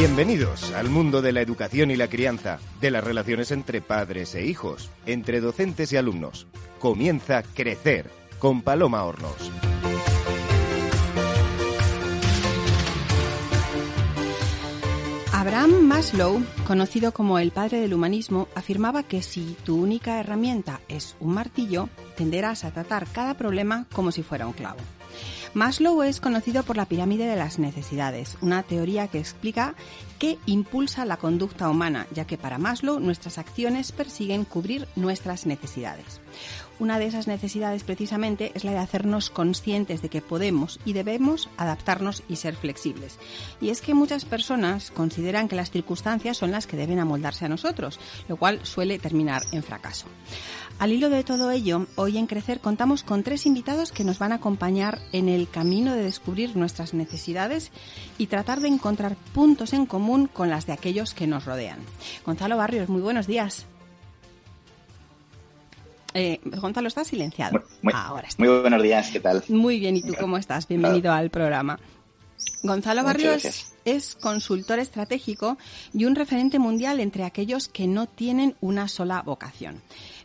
Bienvenidos al mundo de la educación y la crianza, de las relaciones entre padres e hijos, entre docentes y alumnos. Comienza Crecer con Paloma Hornos. Abraham Maslow, conocido como el padre del humanismo, afirmaba que si tu única herramienta es un martillo, tenderás a tratar cada problema como si fuera un clavo. Maslow es conocido por la pirámide de las necesidades, una teoría que explica qué impulsa la conducta humana, ya que para Maslow nuestras acciones persiguen cubrir nuestras necesidades. Una de esas necesidades precisamente es la de hacernos conscientes de que podemos y debemos adaptarnos y ser flexibles. Y es que muchas personas consideran que las circunstancias son las que deben amoldarse a nosotros, lo cual suele terminar en fracaso. Al hilo de todo ello, hoy en Crecer contamos con tres invitados que nos van a acompañar en el camino de descubrir nuestras necesidades y tratar de encontrar puntos en común con las de aquellos que nos rodean. Gonzalo Barrios, muy buenos días. Eh, Gonzalo está silenciado. Muy, Ahora muy buenos días, ¿qué tal? Muy bien, ¿y tú cómo estás? Bienvenido al programa. Gonzalo Muchas Barrios gracias. es consultor estratégico y un referente mundial entre aquellos que no tienen una sola vocación.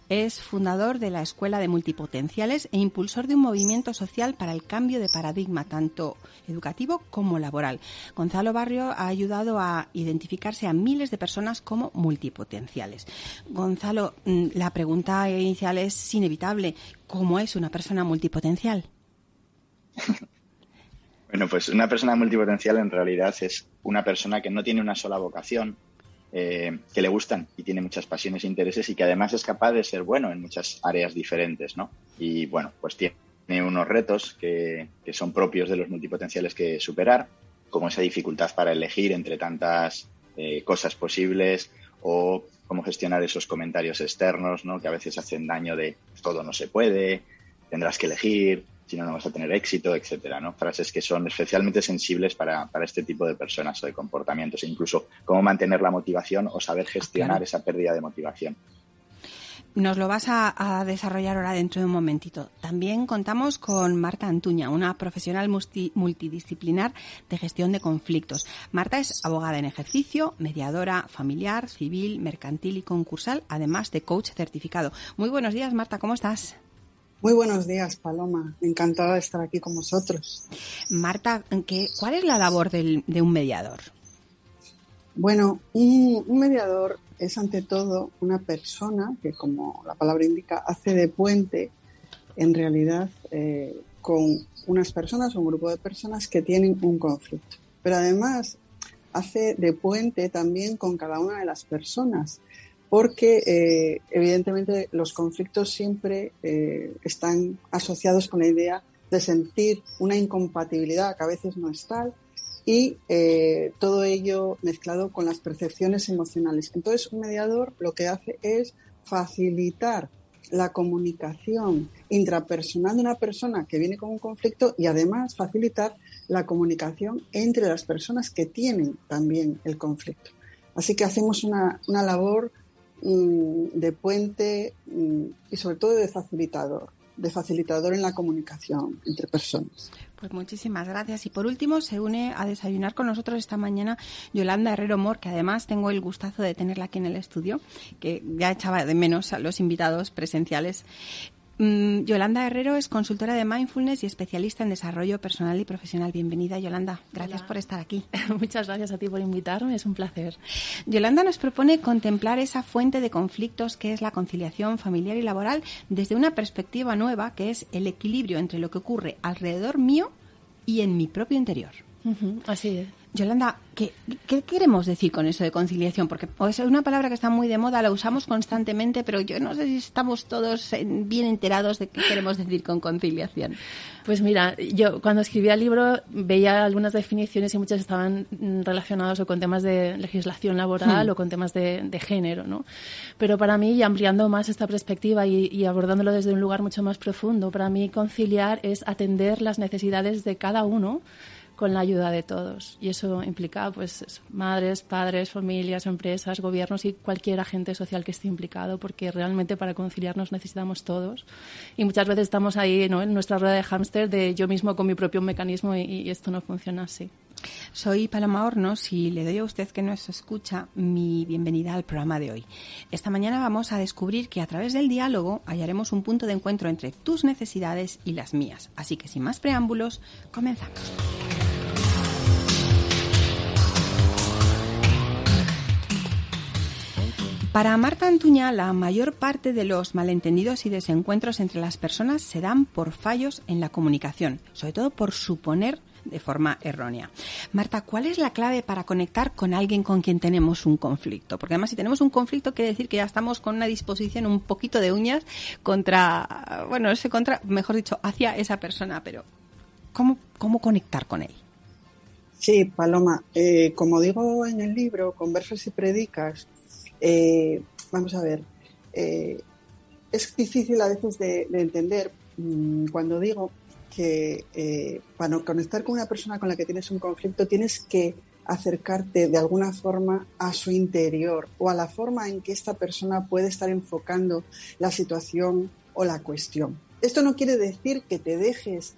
Es fundador de la Escuela de Multipotenciales e impulsor de un movimiento social para el cambio de paradigma, tanto educativo como laboral. Gonzalo Barrio ha ayudado a identificarse a miles de personas como multipotenciales. Gonzalo, mm, la pregunta inicial es inevitable. ¿Cómo es una persona multipotencial? Bueno, pues una persona multipotencial en realidad es una persona que no tiene una sola vocación, eh, que le gustan y tiene muchas pasiones e intereses y que además es capaz de ser bueno en muchas áreas diferentes, ¿no? Y bueno, pues tiene unos retos que, que son propios de los multipotenciales que superar, como esa dificultad para elegir entre tantas eh, cosas posibles o cómo gestionar esos comentarios externos, ¿no? Que a veces hacen daño de todo no se puede, tendrás que elegir, si no, no vas a tener éxito, etcétera, ¿no? Frases que son especialmente sensibles para, para este tipo de personas o de comportamientos, e incluso cómo mantener la motivación o saber gestionar Claro. esa pérdida de motivación. Nos lo vas a, a desarrollar ahora dentro de un momentito. También contamos con Marta Antuña, una profesional multi- multidisciplinar de gestión de conflictos. Marta es abogada en ejercicio, mediadora familiar, civil, mercantil y concursal, además de coach certificado. Muy buenos días, Marta, ¿cómo estás? Muy buenos días, Paloma. Encantada de estar aquí con vosotros. Marta, ¿qué, ¿cuál es la labor del- de un mediador? Bueno, un, un mediador es ante todo una persona que, como la palabra indica, hace de puente en realidad eh, con unas personas o un grupo de personas que tienen un conflicto. Pero además hace de puente también con cada una de las personas, porque eh, evidentemente los conflictos siempre eh, están asociados con la idea de sentir una incompatibilidad que a veces no es tal y eh, todo ello mezclado con las percepciones emocionales. Entonces, un mediador lo que hace es facilitar la comunicación intrapersonal de una persona que viene con un conflicto y además facilitar la comunicación entre las personas que tienen también el conflicto. Así que hacemos una, una labor de puente mm, y sobre todo de facilitador, de facilitador en la comunicación entre personas. Pues muchísimas gracias. Y por último, se une a desayunar con nosotros esta mañana Yolanda Herrero Mor, que además tengo el gustazo de tenerla aquí en el estudio, que ya echaba de menos a los invitados presenciales. Mm, Yolanda Herrero es consultora de mindfulness y especialista en desarrollo personal y profesional. Bienvenida, Yolanda. Gracias Hola. por estar aquí. Muchas gracias a ti por invitarme, es un placer. Yolanda nos propone contemplar esa fuente de conflictos que es la conciliación familiar y laboral desde una perspectiva nueva, que es el equilibrio entre lo que ocurre alrededor mío y en mi propio interior. Así es. Yolanda, ¿qué, qué queremos decir con eso de conciliación? Porque es una palabra que está muy de moda, la usamos constantemente, pero yo no sé si estamos todos bien enterados de qué queremos decir con conciliación. Pues mira, yo cuando escribía el libro veía algunas definiciones y muchas estaban mm, relacionadas o con temas de legislación laboral Hmm. o con temas de, de género, ¿no? Pero para mí, y ampliando más esta perspectiva y, y abordándolo desde un lugar mucho más profundo, para mí conciliar es atender las necesidades de cada uno con la ayuda de todos. Y eso implica pues eso, madres, padres, familias, empresas, gobiernos y cualquier agente social que esté implicado, porque realmente para conciliarnos necesitamos todos. Y muchas veces estamos ahí ¿no? en nuestra rueda de hámster de yo mismo con mi propio mecanismo y, y esto no funciona así. Soy Paloma Hornos y le doy a usted que nos escucha mi bienvenida al programa de hoy. Esta mañana vamos a descubrir que a través del diálogo hallaremos un punto de encuentro entre tus necesidades y las mías. Así que sin más preámbulos, comenzamos. Para Marta Antuña, la mayor parte de los malentendidos y desencuentros entre las personas se dan por fallos en la comunicación, sobre todo por suponer de forma errónea. Marta, ¿cuál es la clave para conectar con alguien con quien tenemos un conflicto? Porque además si tenemos un conflicto quiere decir que ya estamos con una disposición un poquito de uñas contra, bueno, ese contra, mejor dicho, hacia esa persona, pero ¿cómo, cómo conectar con él? Sí, Paloma, eh, como digo en el libro, Conversas y Predicas, eh, vamos a ver, eh, es difícil a veces de, entender mm, cuando digo que eh, para conectar con una persona con la que tienes un conflicto tienes que acercarte de alguna forma a su interior o a la forma en que esta persona puede estar enfocando la situación o la cuestión. Esto no quiere decir que te dejes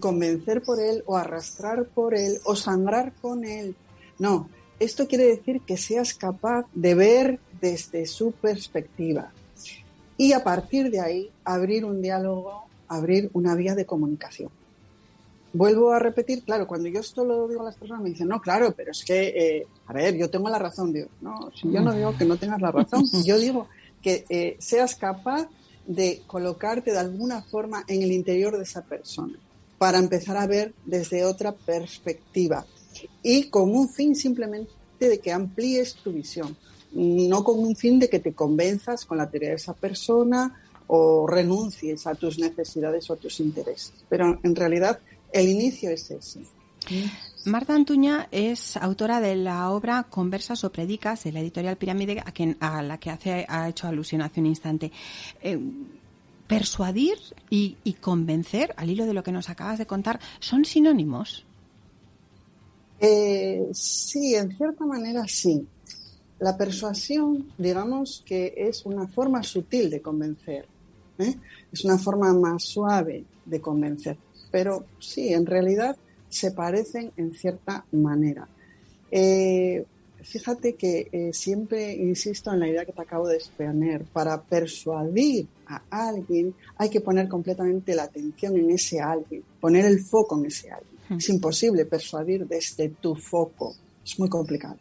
convencer por él o arrastrar por él o sangrar con él. No, esto quiere decir que seas capaz de ver desde su perspectiva y a partir de ahí abrir un diálogo, abrir una vía de comunicación. Vuelvo a repetir, claro, cuando yo esto lo digo a las personas me dicen, no, claro, pero es que, eh, a ver, yo tengo la razón, Dios. No, si yo no digo que no tengas la razón, yo digo que eh, seas capaz de colocarte de alguna forma en el interior de esa persona para empezar a ver desde otra perspectiva y con un fin simplemente de que amplíes tu visión, no con un fin de que te convenzas con la teoría de esa persona o renuncies a tus necesidades o a tus intereses. Pero en realidad el inicio es ese. Marta Antuña es autora de la obra Conversas o Predicas de la editorial Pirámide, a, quien, a la que hace, ha hecho alusión hace un instante. Eh, persuadir y, convencer, al hilo de lo que nos acabas de contar, son sinónimos. Eh, sí, en cierta manera sí. La persuasión, digamos que es una forma sutil de convencer, ¿eh? es una forma más suave de convencer, pero sí, en realidad se parecen en cierta manera. Eh, fíjate que siempre insisto en la idea que te acabo de exponer. Para persuadir a alguien hay que poner completamente la atención en ese alguien, poner el foco en ese alguien. Es imposible persuadir desde tu foco. Es muy complicado.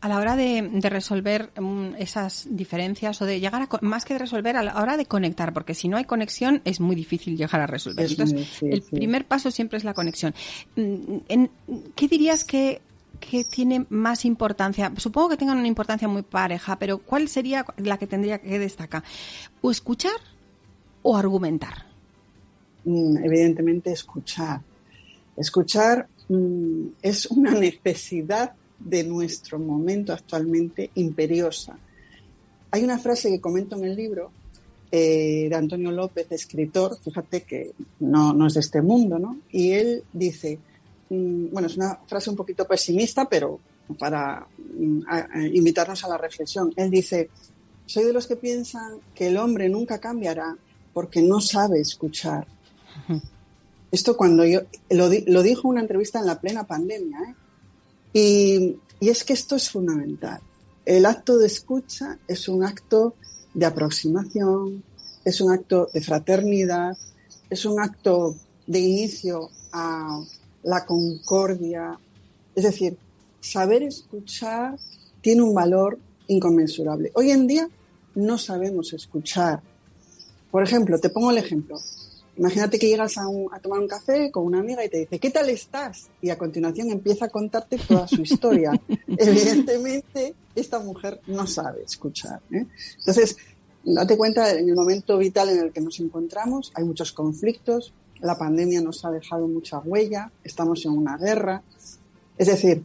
A la hora de, resolver mm, esas diferencias o de llegar a, más que de resolver, a la hora de conectar, porque si no hay conexión es muy difícil llegar a resolver. Entonces, el primer paso siempre es la conexión. Mm, ¿Qué dirías que, que tiene más importancia? Supongo que tengan una importancia muy pareja, pero ¿cuál sería la que tendría que destacar? ¿O escuchar o argumentar? Mm, evidentemente, escuchar Escuchar mm, es una necesidad de nuestro momento actualmente imperiosa. Hay una frase que comento en el libro eh, de Antonio López, escritor, fíjate que no, es de este mundo, ¿no? Y él dice, mm, bueno, es una frase un poquito pesimista, pero para mm, invitarnos a la reflexión. Él dice, soy de los que piensan que el hombre nunca cambiará porque no sabe escuchar. Esto cuando yo lo, dijo una entrevista en la plena pandemia, ¿eh? y, y es que esto es fundamental. El acto de escucha es un acto de aproximación, es un acto de fraternidad, es un acto de inicio a la concordia. Es decir, saber escuchar tiene un valor inconmensurable. Hoy en día no sabemos escuchar. Por ejemplo, te pongo el ejemplo. Imagínate que llegas a, tomar un café con una amiga y te dice, ¿qué tal estás? Y a continuación empieza a contarte toda su historia. Evidentemente, esta mujer no sabe escuchar. ¿eh? Entonces, date cuenta, en el momento vital en el que nos encontramos, hay muchos conflictos, la pandemia nos ha dejado mucha huella, estamos en una guerra. Es decir,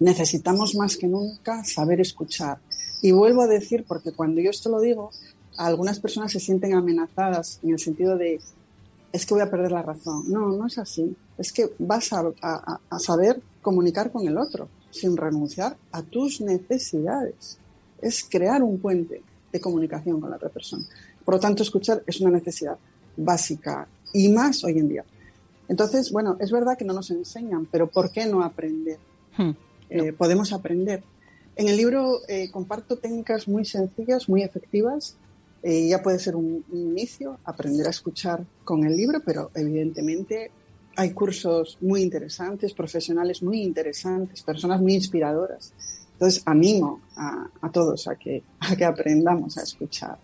necesitamos más que nunca saber escuchar. Y vuelvo a decir, porque cuando yo esto lo digo, algunas personas se sienten amenazadas en el sentido de es que voy a perder la razón. No, no es así. Es que vas a, saber comunicar con el otro sin renunciar a tus necesidades. Es crear un puente de comunicación con la otra persona. Por lo tanto, escuchar es una necesidad básica y más hoy en día. Entonces, bueno, es verdad que no nos enseñan, pero ¿por qué no aprender? Hmm. Eh, podemos aprender. En el libro eh, comparto técnicas muy sencillas, muy efectivas. Eh, ya puede ser un, inicio, aprender a escuchar con el libro, pero evidentemente hay cursos muy interesantes, profesionales muy interesantes, personas muy inspiradoras. Entonces, animo a, todos a que, a que aprendamos a escuchar.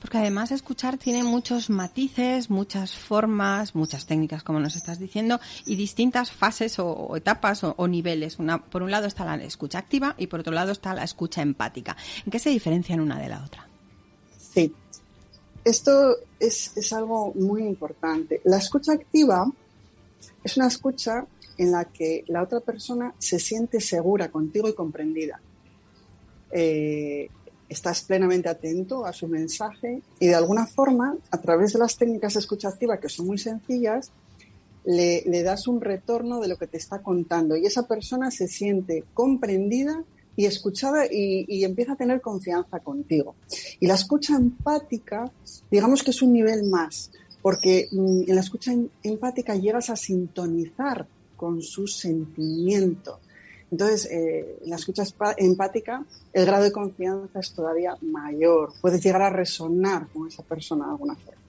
Porque además escuchar tiene muchos matices, muchas formas, muchas técnicas, como nos estás diciendo, y distintas fases o, etapas o, niveles. Una, por un lado está la escucha activa y por otro lado está la escucha empática. ¿En qué se diferencian una de la otra? Sí, esto es, es algo muy importante. La escucha activa es una escucha en la que la otra persona se siente segura contigo y comprendida. Eh, estás plenamente atento a su mensaje y de alguna forma, a través de las técnicas de escucha activa, que son muy sencillas, le, das un retorno de lo que te está contando y esa persona se siente comprendida y escuchada y, empieza a tener confianza contigo. Y la escucha empática, digamos que es un nivel más, porque mm, en la escucha em, empática llegas a sintonizar con su sentimiento entonces, eh, en la escucha empática, el grado de confianza es todavía mayor. Puedes llegar a resonar con esa persona de alguna forma.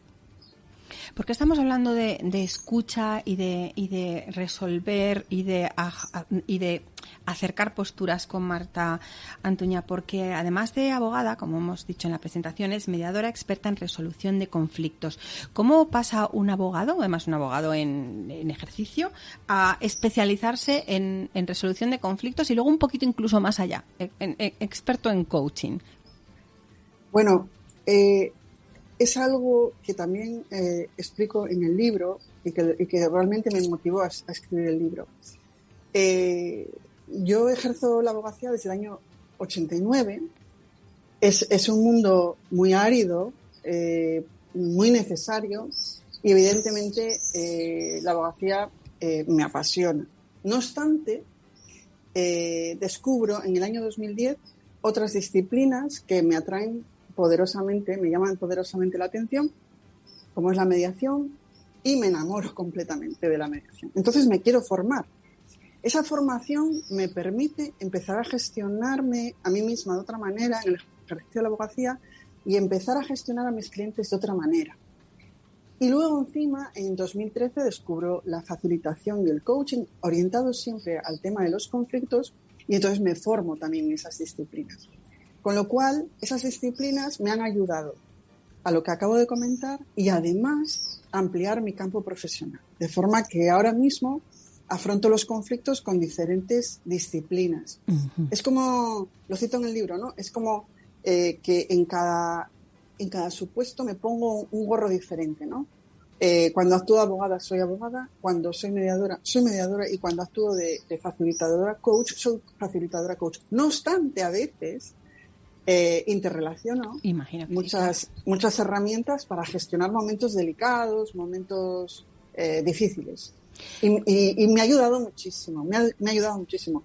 ¿Por qué estamos hablando de, escucha y de, y de resolver y de, y de acercar posturas con Marta Antuña? Porque además de abogada, como hemos dicho en la presentación, es mediadora experta en resolución de conflictos. ¿Cómo pasa un abogado, además un abogado en, ejercicio, a especializarse en, resolución de conflictos y luego un poquito incluso más allá, experto en coaching? Bueno, eh, es algo que también eh, explico en el libro y que, realmente me motivó a, escribir el libro. Eh, yo ejerzo la abogacía desde el año 89. Es, es un mundo muy árido, eh, muy necesario y evidentemente la abogacía me apasiona. No obstante, descubro en el año 2010 otras disciplinas que me atraen poderosamente, me llaman poderosamente la atención, como es la mediación, y me enamoro completamente de la mediación. Entonces me quiero formar. Esa formación me permite empezar a gestionarme a mí misma de otra manera en el ejercicio de la abogacía y empezar a gestionar a mis clientes de otra manera. Y luego encima, en 2013, descubro la facilitación y el coaching orientado siempre al tema de los conflictos y entonces me formo también en esas disciplinas. Con lo cual, esas disciplinas me han ayudado a lo que acabo de comentar y además ampliar mi campo profesional. De forma que ahora mismo afronto los conflictos con diferentes disciplinas. Es como, lo cito en el libro, ¿no? Es como eh, que en cada, en cada supuesto me pongo un gorro diferente, ¿no? Eh, cuando actúo abogada, soy abogada. Cuando soy mediadora, soy mediadora. Y cuando actúo de, de facilitadora coach, soy facilitadora coach. No obstante, a veces eh, interrelaciono muchas, muchas herramientas para gestionar momentos delicados, momentos eh, difíciles. Y, me ha ayudado muchísimo, me ha, ayudado muchísimo.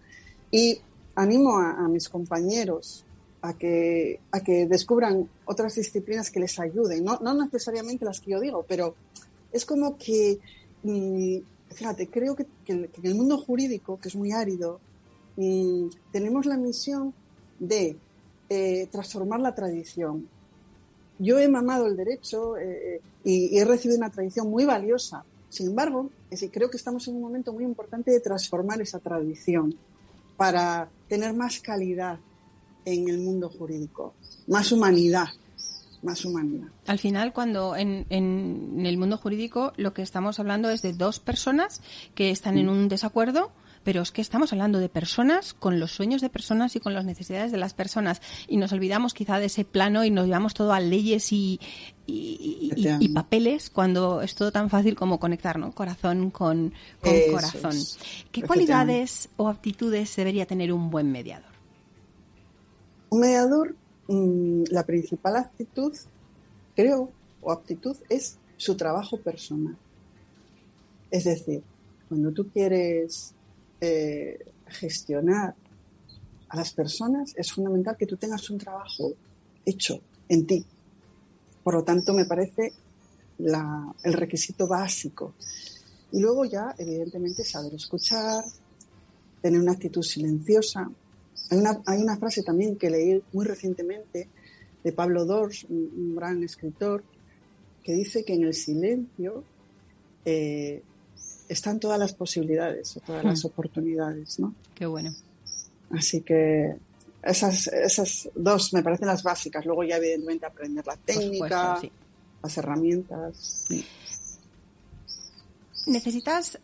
Y animo a, mis compañeros a que, a que descubran otras disciplinas que les ayuden, no, no necesariamente las que yo digo, pero es como que, mm, fíjate, creo que, en el mundo jurídico, que es muy árido, mm, tenemos la misión de eh, transformar la tradición. Yo he mamado el derecho eh, y, he recibido una tradición muy valiosa. Sin embargo, creo que estamos en un momento muy importante de transformar esa tradición para tener más calidad en el mundo jurídico, más humanidad, más humanidad. Al final, cuando en, en, el mundo jurídico lo que estamos hablando es de dos personas que están en un desacuerdo, pero es que estamos hablando de personas con los sueños de personas y con las necesidades de las personas y nos olvidamos quizá de ese plano y nos llevamos todo a leyes y, y, papeles cuando es todo tan fácil como conectar ¿no? corazón con, corazón. ¿Qué cualidades o aptitudes debería tener un buen mediador? Un mediador, mm, la principal actitud, creo, o aptitud es su trabajo personal. Es decir, cuando tú quieres eh, gestionar a las personas, es fundamental que tú tengas un trabajo hecho en ti. Por lo tanto, me parece el requisito básico. Y luego ya, evidentemente, saber escuchar, tener una actitud silenciosa. Hay una, hay una frase también que leí muy recientemente de Pablo Dors, un, gran escritor, que dice que en el silencio eh, están todas las posibilidades, todas las hmm. oportunidades, ¿no? Qué bueno. Así que esas, esas dos me parecen las básicas. Luego ya evidentemente aprender la técnica, las herramientas. ¿Necesitas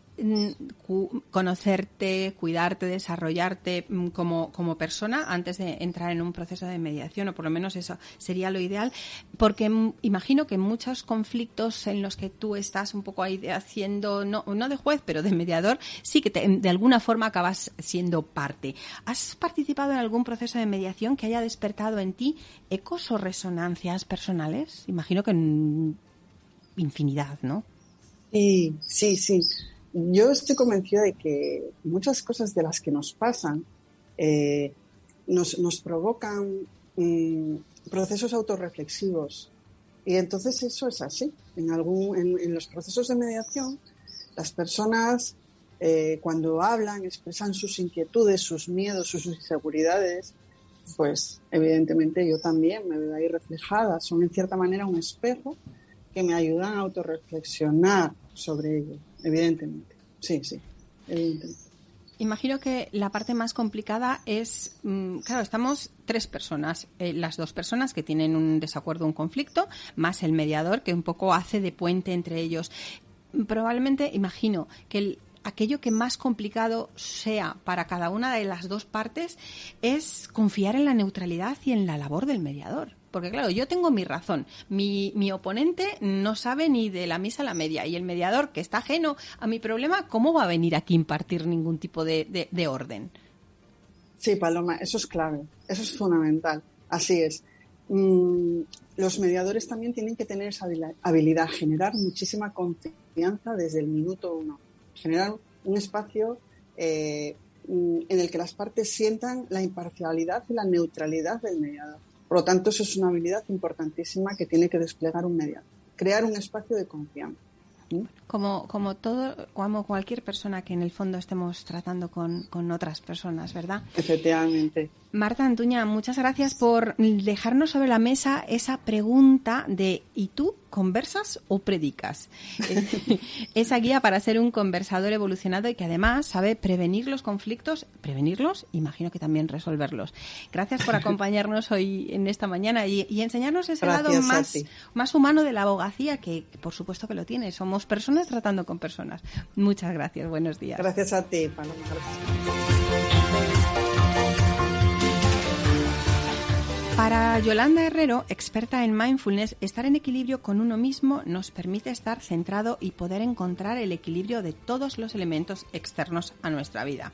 conocerte, cuidarte, desarrollarte mm, como, como, persona antes de entrar en un proceso de mediación, o por lo menos eso sería lo ideal? Porque mm, imagino que muchos conflictos en los que tú estás un poco ahí haciendo, no, no de juez, pero de mediador, sí que de alguna forma acabas siendo parte. ¿Has participado en algún proceso de mediación que haya despertado en ti ecos o resonancias personales? Imagino que en infinidad, ¿no? Sí, sí, sí. Yo estoy convencida de que muchas cosas de las que nos pasan eh, nos, nos, provocan mm, procesos autorreflexivos. Y entonces eso es así. En, algún, en, los procesos de mediación, las personas eh, cuando hablan, expresan sus inquietudes, sus miedos, sus inseguridades, pues evidentemente yo también me veo ahí reflejada. Son en cierta manera un espejo que me ayudan a autorreflexionar sobre ello, evidentemente. Sí, sí, evidentemente. Imagino que la parte más complicada es, mm, claro, estamos tres personas, eh, las dos personas que tienen un desacuerdo, un conflicto, más el mediador que un poco hace de puente entre ellos. Probablemente, imagino que aquello que más complicado sea para cada una de las dos partes es confiar en la neutralidad y en la labor del mediador. Porque claro, yo tengo mi razón. Mi, mi oponente no sabe ni de la misa a la media. Y el mediador, que está ajeno a mi problema, ¿cómo va a venir aquí a impartir ningún tipo de, de, orden? Sí, Paloma, eso es clave. Eso es fundamental. Así es. Mm, los mediadores también tienen que tener esa habilidad, generar muchísima confianza desde el minuto uno. Generar un espacio eh, mm, en el que las partes sientan la imparcialidad y la neutralidad del mediador. Por lo tanto, eso es una habilidad importantísima que tiene que desplegar un mediador. Crear un espacio de confianza. Como, como todo, como cualquier persona que en el fondo estemos tratando con, con otras personas, ¿verdad? Efectivamente. Marta Antuña, muchas gracias por dejarnos sobre la mesa esa pregunta de ¿y tú conversas o predicas? esa guía para ser un conversador evolucionado y que además sabe prevenir los conflictos, prevenirlos, imagino que también resolverlos. Gracias por acompañarnos hoy en esta mañana y, enseñarnos ese lado más, más humano de la abogacía, que, por supuesto que lo tiene. Somos personas tratando con personas. Muchas gracias, buenos días. Gracias a ti, Paloma. Para Yolanda Herrero, experta en mindfulness, estar en equilibrio con uno mismo nos permite estar centrado y poder encontrar el equilibrio de todos los elementos externos a nuestra vida.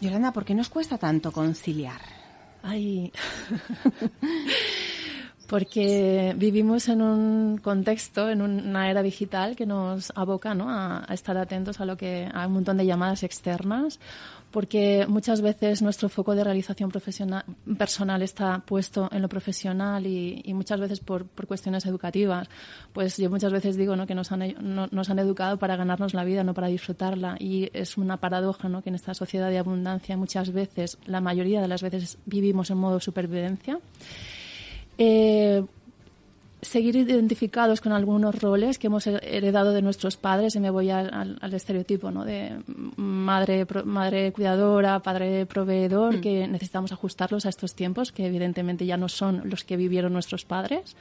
Yolanda, ¿por qué nos cuesta tanto conciliar? Ay. Porque vivimos en un contexto, en una era digital que nos aboca ¿no? a, estar atentos a lo que a un montón de llamadas externas porque muchas veces nuestro foco de realización profesional, personal está puesto en lo profesional y, muchas veces por, cuestiones educativas. Pues yo muchas veces digo ¿no? que nos han, nos han educado para ganarnos la vida, no para disfrutarla. Y es una paradoja ¿no? que en esta sociedad de abundancia muchas veces, la mayoría de las veces, vivimos en modo supervivencia. Eh, seguir identificados con algunos roles que hemos heredado de nuestros padres, y me voy al, estereotipo ¿no? de madre, madre cuidadora, padre proveedor, mm. que necesitamos ajustarlos a estos tiempos, que evidentemente ya no son los que vivieron nuestros padres.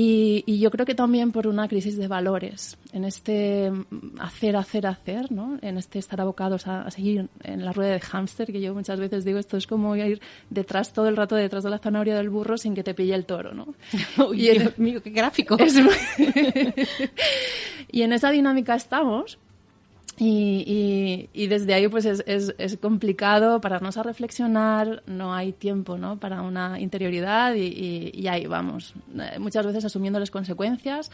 Y, yo creo que también por una crisis de valores, en este hacer, hacer, hacer, ¿no? en este estar abocados a, seguir en la rueda de hámster, que yo muchas veces digo, esto es como ir detrás todo el rato, detrás de la zanahoria del burro sin que te pille el toro. ¿no? y Dios mío, qué gráfico. y en esa dinámica estamos. Y, y, desde ahí pues es, es, complicado pararnos a reflexionar, no hay tiempo ¿no? para una interioridad y, y ahí vamos, eh, muchas veces asumiendo las consecuencias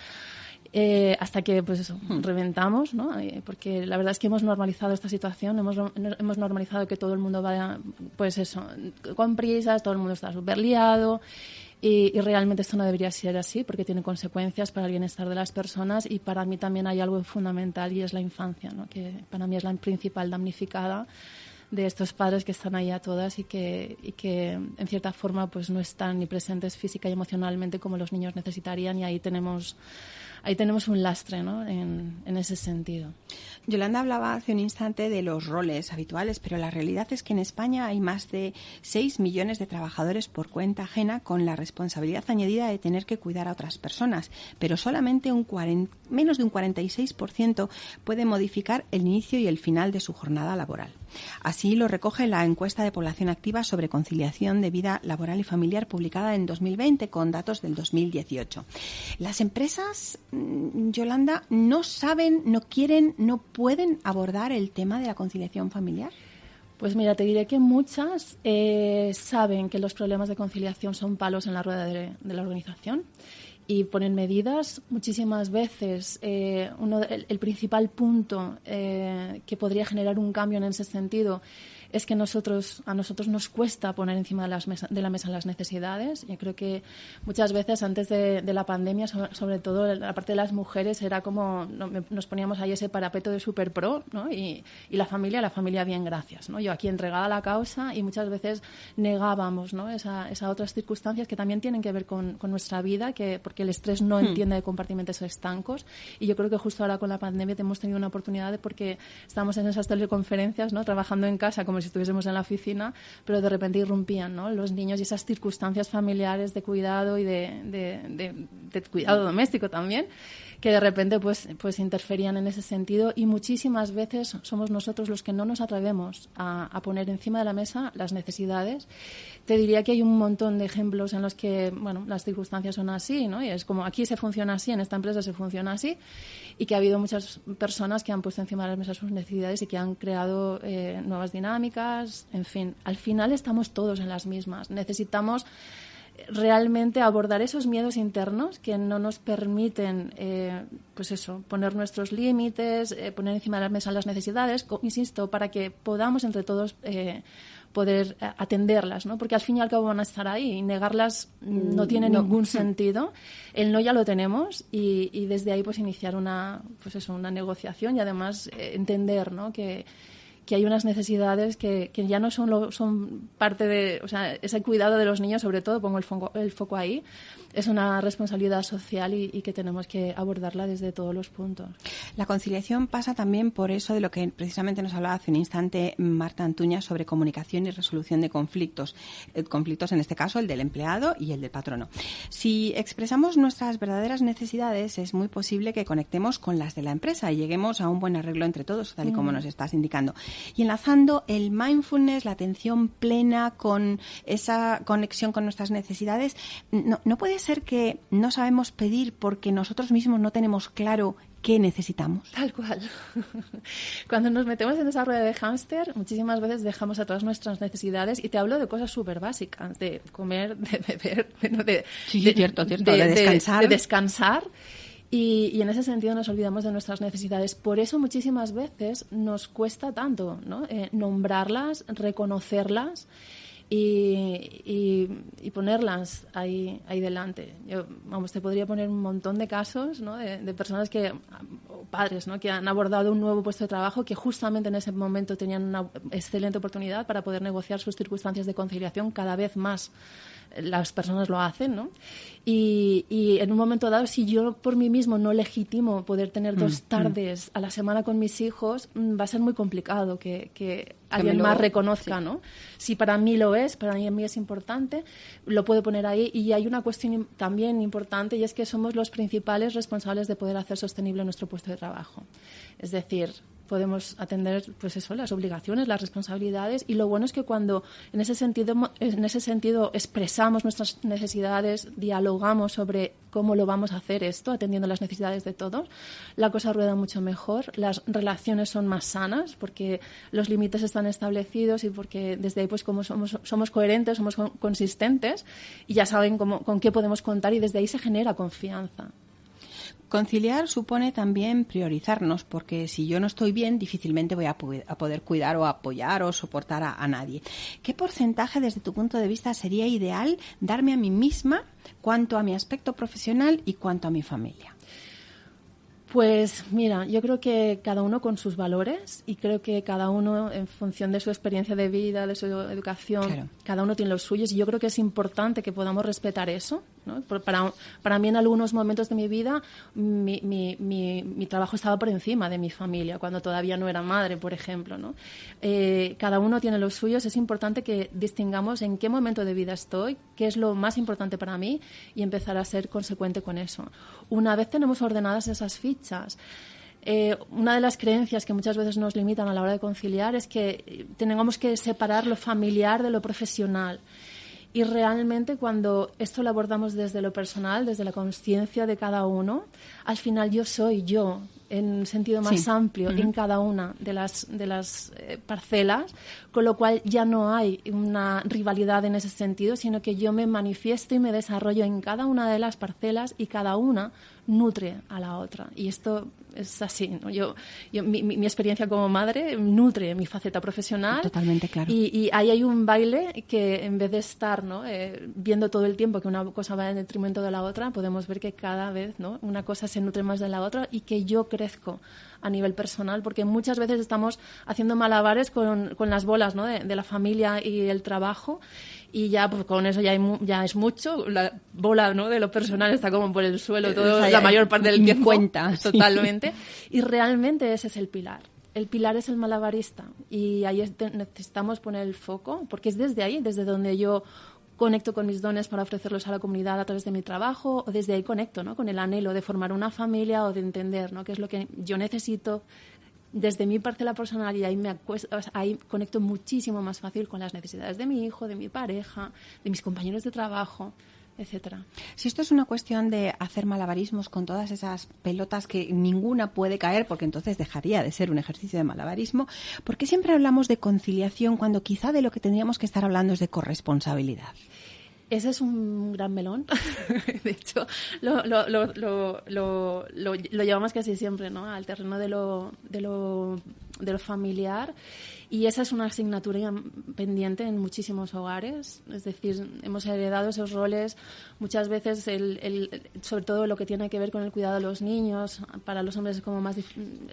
eh, hasta que pues reventamos, ¿no? Eh, porque la verdad es que hemos normalizado esta situación, hemos, hemos normalizado que todo el mundo vaya pues eso, con prisas, todo el mundo está súper liado Y, realmente esto no debería ser así porque tiene consecuencias para el bienestar de las personas y para mí también hay algo fundamental y es la infancia, ¿no? que para mí es la principal damnificada de estos padres que están ahí a todas y que, y que en cierta forma pues no están ni presentes física y emocionalmente como los niños necesitarían y ahí tenemos ahí tenemos un lastre ¿no? en, ese sentido. Yolanda hablaba hace un instante de los roles habituales, pero la realidad es que en España hay más de 6 millones de trabajadores por cuenta ajena con la responsabilidad añadida de tener que cuidar a otras personas, pero solamente un menos de un 46% puede modificar el inicio y el final de su jornada laboral. Así lo recoge la encuesta de población activa sobre conciliación de vida laboral y familiar publicada en 2020 con datos del 2018. Las empresas, mm, Yolanda, no saben, no quieren, no pueden abordar el tema de la conciliación familiar? Pues mira, te diré que muchas eh, saben que los problemas de conciliación son palos en la rueda de, la organización y ponen medidas. Muchísimas veces eh, uno, el, principal punto eh, que podría generar un cambio en ese sentido es que nosotros, a nosotros nos cuesta poner encima de, las de la mesa las necesidades. Yo creo que muchas veces antes de, la pandemia, sobre, todo la parte de las mujeres, era como nos poníamos ahí ese parapeto de super pro ¿no? y, y, la familia, la familia bien, gracias. ¿no? Yo aquí entregada la causa y muchas veces negábamos ¿no? esas esa otras circunstancias que también tienen que ver con, con nuestra vida, que, porque el estrés no hmm. entiende de compartimentos estancos. Y yo creo que justo ahora con la pandemia hemos tenido una oportunidad de porque estamos en esas teleconferencias, ¿no? trabajando en casa como si estuviésemos en la oficina, pero de repente irrumpían ¿no? los niños y esas circunstancias familiares de cuidado y de, de cuidado doméstico también que de repente pues, pues interferían en ese sentido y muchísimas veces somos nosotros los que no nos atrevemos a, poner encima de la mesa las necesidades. Te diría que hay un montón de ejemplos en los que bueno, las circunstancias son así, ¿no? Y es como aquí se funciona así, en esta empresa se funciona así y que ha habido muchas personas que han puesto encima de la mesa sus necesidades y que han creado eh, nuevas dinámicas, en fin, al final estamos todos en las mismas. Necesitamos realmente abordar esos miedos internos que no nos permiten, eh, pues eso, poner nuestros límites, eh, poner encima de la mesa las necesidades, insisto, para que podamos entre todos eh, poder atenderlas, ¿no? Porque al fin y al cabo van a estar ahí y negarlas no mm, tiene ningún sentido. El no ya lo tenemos y, y, desde ahí pues iniciar una, pues eso, una negociación y además entender, ¿no? Que que hay unas necesidades que, que ya no son, son parte de, o sea, ese cuidado de los niños, sobre todo, pongo el foco, el foco ahí, es una responsabilidad social y, que tenemos que abordarla desde todos los puntos. La conciliación pasa también por eso de lo que precisamente nos hablaba hace un instante Marta Antuña sobre comunicación y resolución de conflictos. Eh, conflictos, en este caso, el del empleado y el del patrono. Si expresamos nuestras verdaderas necesidades, es muy posible que conectemos con las de la empresa y lleguemos a un buen arreglo entre todos, tal y como mm. nos estás indicando. Y enlazando el mindfulness, la atención plena con esa conexión con nuestras necesidades, no, no puede ser que no sabemos pedir porque nosotros mismos no tenemos claro qué necesitamos. Tal cual. Cuando nos metemos en esa rueda de hámster, muchísimas veces dejamos atrás nuestras necesidades y te hablo de cosas súper básicas, de comer, de beber, de, cierto, cierto, de, descansar. De, descansar. Y, en ese sentido nos olvidamos de nuestras necesidades. Por eso muchísimas veces nos cuesta tanto. Eh, nombrarlas, reconocerlas y, ponerlas ahí, ahí delante. Yo, vamos, te podría poner un montón de casos de, personas que, o padres, que han abordado un nuevo puesto de trabajo que justamente en ese momento tenían una excelente oportunidad para poder negociar sus circunstancias de conciliación cada vez más las personas lo hacen, ¿no? Y, y, en un momento dado, si yo por mí mismo no legitimo poder tener dos mm, mm. tardes a la semana con mis hijos, mm, va a ser muy complicado que, que alguien más reconozca, ¿no? Si para mí lo es, para mí es importante, lo puedo poner ahí. Y hay una cuestión también importante y es que somos los principales responsables de poder hacer sostenible nuestro puesto de trabajo. Es decir, podemos atender pues eso las obligaciones las responsabilidades y lo bueno es que cuando en ese sentido en ese sentido expresamos nuestras necesidades dialogamos sobre cómo lo vamos a hacer esto atendiendo las necesidades de todos la cosa rueda mucho mejor las relaciones son más sanas porque los límites están establecidos y porque desde ahí pues como somos somos coherentes somos consistentes y ya saben cómo, con qué podemos contar y desde ahí se genera confianza Conciliar supone también priorizarnos, porque si yo no estoy bien, difícilmente voy a, poder cuidar o apoyar o soportar a, nadie. ¿Qué porcentaje, desde tu punto de vista, sería ideal darme a mí misma cuanto a mi aspecto profesional y cuanto a mi familia? Pues mira, yo creo que cada uno con sus valores y creo que cada uno en función de su experiencia de vida, de su educación, cada uno tiene los suyos y yo creo que es importante que podamos respetar eso para, para, mí en algunos momentos de mi vida mi, mi, mi, trabajo estaba por encima de mi familia, cuando todavía no era madre, por ejemplo. ¿no? Eh, cada uno tiene los suyos, es importante que distingamos en qué momento de vida estoy, qué es lo más importante para mí y empezar a ser consecuente con eso. Una vez tenemos ordenadas esas fichas, eh, una de las creencias que muchas veces nos limitan a la hora de conciliar es que tengamos que separar lo familiar de lo profesional. Y realmente cuando esto lo abordamos desde lo personal, desde la conciencia de cada uno, al final yo soy yo en un sentido más amplio en cada una de las, de las eh, parcelas, con lo cual ya no hay una rivalidad en ese sentido, sino que yo me manifiesto y me desarrollo en cada una de las parcelas y cada una nutre a la otra. Y esto es así. ¿no? Yo, mi, mi, experiencia como madre nutre mi faceta profesional. Totalmente claro. Y, ahí hay un baile que en vez de estar ¿no? Eh, viendo todo el tiempo que una cosa va en detrimento de la otra, podemos ver que cada vez ¿no? una cosa se nutre más de la otra y que yo crezco a nivel personal, porque muchas veces estamos haciendo malabares con, con las bolas ¿no? de, de la familia y el trabajo y ya pues con eso ya, ya es mucho. La bola ¿no? de lo personal está como por el suelo todo, la mayor parte del tiempo. Cuenta. Totalmente. Y realmente ese es el pilar. El pilar es el malabarista y ahí necesitamos poner el foco porque es desde ahí, desde donde yo conecto con mis dones para ofrecerlos a la comunidad a través de mi trabajo o desde ahí conecto ¿no? con el anhelo de formar una familia o de entender ¿no? qué es lo que yo necesito desde mi parcela personal y ahí, me ahí conecto muchísimo más fácil con las necesidades de mi hijo, de mi pareja, de mis compañeros de trabajo etcétera. Si esto es una cuestión de hacer malabarismos con todas esas pelotas que ninguna puede caer, porque entonces dejaría de ser un ejercicio de malabarismo, ¿por qué siempre hablamos de conciliación cuando quizá de lo que tendríamos que estar hablando es de corresponsabilidad? Ese es un gran melón. de hecho, lo, lo, lo, lo, llevamos casi siempre ¿no? al terreno de lo, de lo, de lo familiar. Y esa es una asignatura pendiente en muchísimos hogares. Es decir, hemos heredado esos roles muchas veces, el, el, sobre todo lo que tiene que ver con el cuidado de los niños. Para los hombres es como más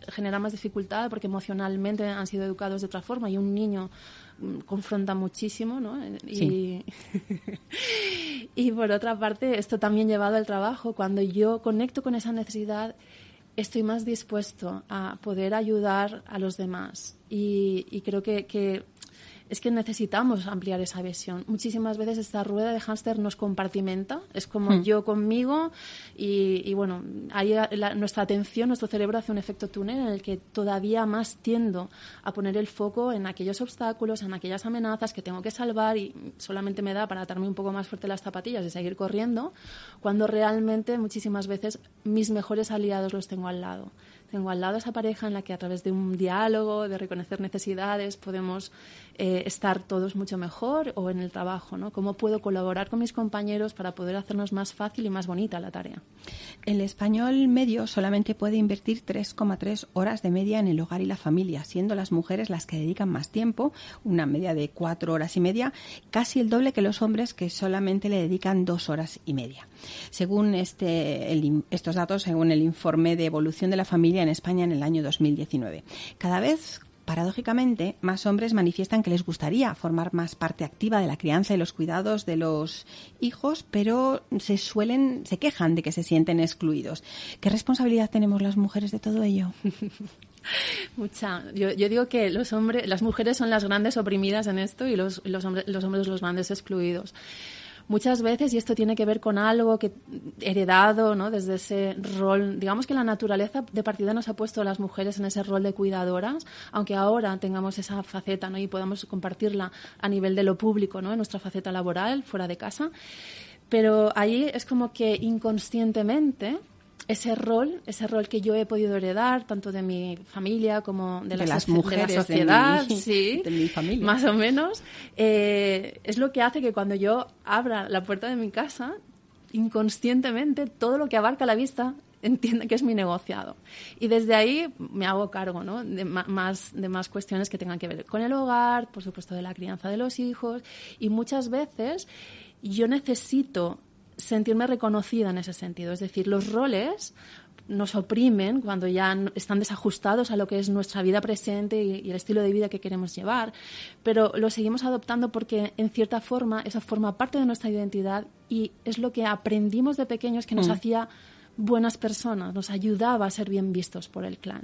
genera más dificultad porque emocionalmente han sido educados de otra forma y un niño confronta muchísimo, ¿no? Y, y por otra parte, esto también llevado al trabajo, cuando yo conecto con esa necesidad, estoy más dispuesto a poder ayudar a los demás. Y, y creo que, que es que necesitamos ampliar esa visión. Muchísimas veces esta rueda de hámster nos compartimenta, es como hmm. yo conmigo y, bueno, ahí nuestra atención, nuestro cerebro hace un efecto túnel en el que todavía más tiendo a poner el foco en aquellos obstáculos, en aquellas amenazas que tengo que salvar y solamente me da para atarme un poco más fuerte las zapatillas y seguir corriendo, cuando realmente muchísimas veces mis mejores aliados los tengo al lado tengo al lado esa pareja en la que a través de un diálogo, de reconocer necesidades, podemos eh, estar todos mucho mejor o en el trabajo, ¿no? Cómo puedo colaborar con mis compañeros para poder hacernos más fácil y más bonita la tarea. El español medio solamente puede invertir 3,3 horas de media en el hogar y la familia, siendo las mujeres las que dedican más tiempo, una media de 4 horas y media, casi el doble que los hombres que solamente le dedican 2 horas y media. Según este, estos datos, según el informe de evolución de la familia en España en el año 2019. Cada vez paradójicamente, más hombres manifiestan que les gustaría formar más parte activa de la crianza y los cuidados de los hijos, pero se suelen, se quejan de que se sienten excluidos. ¿Qué responsabilidad tenemos las mujeres de todo ello? Mucha. Yo, digo que los hombres, las mujeres son las grandes oprimidas en esto y los, los, hombres, los hombres los grandes excluidos muchas veces, y esto tiene que ver con algo que heredado, ¿no? Desde ese rol, digamos que la naturaleza de partida nos ha puesto a las mujeres en ese rol de cuidadoras, aunque ahora tengamos esa faceta, ¿no? Y podamos compartirla a nivel de lo público, ¿no? En nuestra faceta laboral, fuera de casa. Pero ahí es como que inconscientemente ese rol, ese rol que yo he podido heredar, tanto de mi familia como de, las mujeres, de la sociedad, sí, de mi familia. más o menos, eh, es lo que hace que cuando yo abra la puerta de mi casa, inconscientemente todo lo que abarca la vista entiende que es mi negociado. Y desde ahí me hago cargo ¿no? de, más, de más cuestiones que tengan que ver con el hogar, por supuesto de la crianza de los hijos. Y muchas veces yo necesito sentirme reconocida en ese sentido. Es decir, los roles nos oprimen cuando ya están desajustados a lo que es nuestra vida presente y, el estilo de vida que queremos llevar, pero lo seguimos adoptando porque en cierta forma eso forma parte de nuestra identidad y es lo que aprendimos de pequeños que nos mm. hacía buenas personas, nos ayudaba a ser bien vistos por el clan.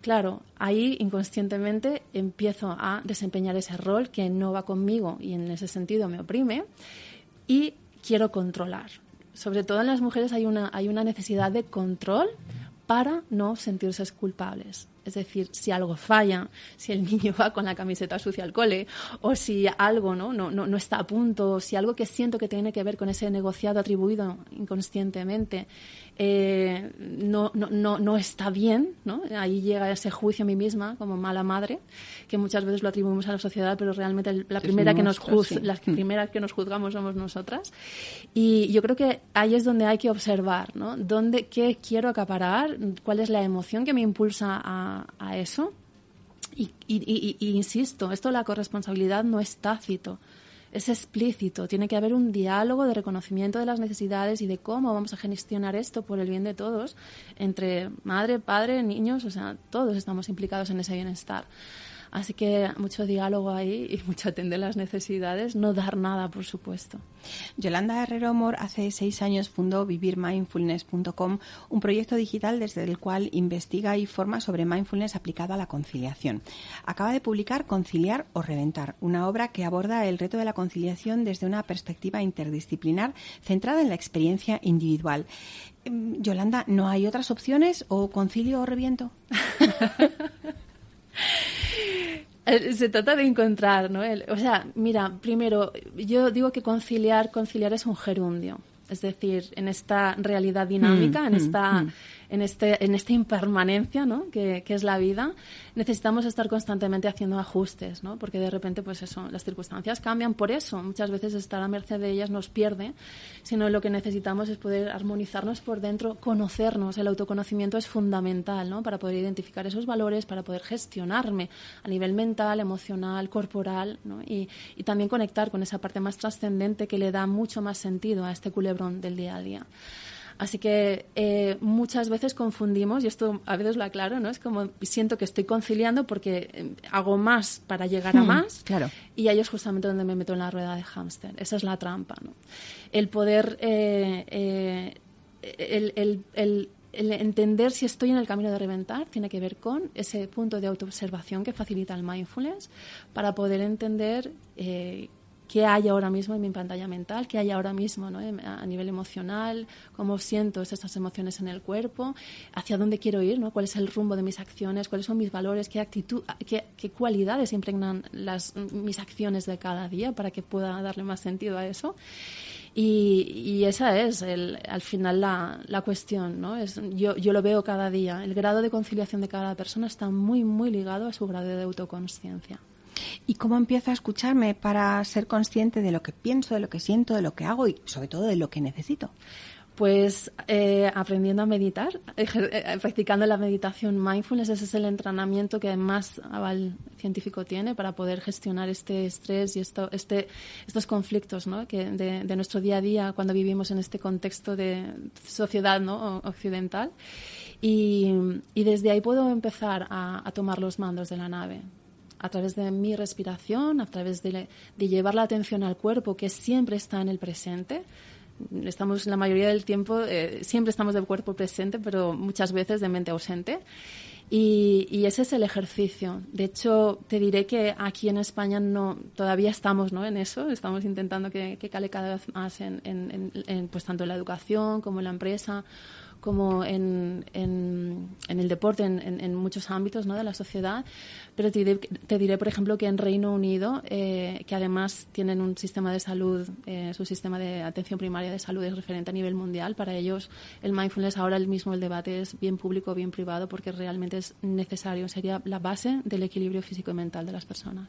Claro, ahí inconscientemente empiezo a desempeñar ese rol que no va conmigo y en ese sentido me oprime y quiero controlar sobre todo en las mujeres hay una, hay una necesidad de control para no sentirse culpables. Es decir, si algo falla, si el niño va con la camiseta sucia al cole, o si algo ¿no? No, no, está a punto, si algo que siento que tiene que ver con ese negociado atribuido inconscientemente eh, no, no, no, está bien, ¿no? ahí llega ese juicio a mí misma como mala madre, que muchas veces lo atribuimos a la sociedad, pero realmente la primera, que, nos la primera que nos juzgamos somos nosotras. Y yo creo que ahí es donde hay que observar, ¿no? ¿Dónde, ¿Qué quiero acaparar? ¿Cuál es la emoción que me impulsa a a, eso. Y, insisto, esto la corresponsabilidad no es tácito, es explícito. Tiene que haber un diálogo de reconocimiento de las necesidades y de cómo vamos a gestionar esto por el bien de todos, entre madre, padre, niños, o sea, todos estamos implicados en ese bienestar. Así que mucho diálogo ahí y mucho atender las necesidades, no dar nada, por supuesto. Yolanda Herrero Amor hace seis años fundó vivirmindfulness.com, un proyecto digital desde el cual investiga y forma sobre mindfulness aplicado a la conciliación. Acaba de publicar Conciliar o Reventar, una obra que aborda el reto de la conciliación desde una perspectiva interdisciplinar centrada en la experiencia individual. Em, Yolanda, ¿no hay otras opciones o concilio o reviento? Eh, se trata de encontrar, ¿no? o sea, mira, primero, yo digo que conciliar, conciliar es un gerundio. Es decir, en esta realidad dinámica, mm, en, esta, mm, mm. En, este, en esta impermanencia ¿no? que, que, es la vida, necesitamos estar constantemente haciendo ajustes, ¿no? porque de repente pues eso, las circunstancias cambian. Por eso, muchas veces estar a merced de ellas nos pierde, sino lo que necesitamos es poder armonizarnos por dentro, conocernos. El autoconocimiento es fundamental ¿no? para poder identificar esos valores, para poder gestionarme a nivel mental, emocional, corporal ¿no? y, y también conectar con esa parte más trascendente que le da mucho más sentido a este culebrón del día a día. Así que eh, muchas veces confundimos, y esto a veces lo aclaro, ¿no? Es como siento que estoy conciliando porque eh, hago más para llegar a hmm, más. Claro. Y ahí es justamente donde me meto en la rueda de hámster. Esa es la trampa, ¿no? El poder. Eh, el, el, el, entender si estoy en el camino de reventar tiene que ver con ese punto de autoobservación que facilita el mindfulness para poder entender qué hay ahora mismo en mi pantalla mental, qué hay ahora mismo ¿no? a nivel emocional, cómo siento estas emociones en el cuerpo, hacia dónde quiero ir, ¿no? cuál es el rumbo de mis acciones, cuáles son mis valores, qué actitud, qué, cualidades impregnan las, mis acciones de cada día para que pueda darle más sentido a eso. Y, esa es el, al final la, la cuestión. ¿no? Es, yo, yo lo veo cada día. El grado de conciliación de cada persona está muy, muy ligado a su grado de autoconsciencia. ¿Y cómo empiezo a escucharme para ser consciente de lo que pienso, de lo que siento, de lo que hago y sobre todo de lo que necesito? Pues eh, aprendiendo a meditar, eh, practicando la meditación mindfulness, ese es el entrenamiento que más aval científico tiene para poder gestionar este estrés y esto, este, estos conflictos de, nuestro día a día cuando vivimos en este contexto de sociedad ¿no? occidental. Y, desde ahí puedo empezar a tomar los mandos de la nave a través de mi respiración, a través de, llevar la atención al cuerpo que siempre está en el presente. Estamos la mayoría del tiempo, eh, siempre estamos de cuerpo presente, pero muchas veces de mente ausente. Y, ese es el ejercicio. De hecho, te diré que aquí en España no, todavía estamos ¿no? en eso, estamos intentando que, cale cada vez más en, en, pues tanto en la educación como en la empresa como en, en, el deporte, en, muchos ámbitos ¿no? de la sociedad. Pero te diré, te diré, por ejemplo, que en Reino Unido, eh, que además tienen un sistema de salud, eh, su sistema de atención primaria de salud es referente a nivel mundial. Para ellos, el mindfulness, ahora el mismo el debate es bien público, bien privado, porque realmente es necesario, sería la base del equilibrio físico y mental de las personas.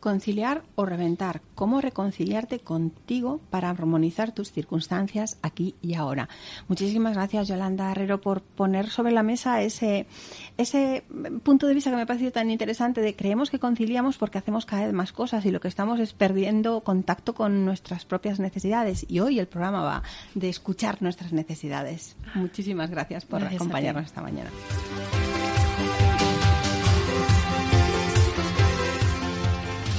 Conciliar o reventar. ¿Cómo reconciliarte contigo para armonizar tus circunstancias aquí y ahora? Muchísimas gracias, Yolanda Herrero, por poner sobre la mesa ese, ese punto de vista que me ha parecido tan interesante de creemos que conciliamos porque hacemos cada vez más cosas y lo que estamos es perdiendo contacto con nuestras propias necesidades. Y hoy el programa va de escuchar nuestras necesidades. Muchísimas gracias por acompañarnos esta mañana.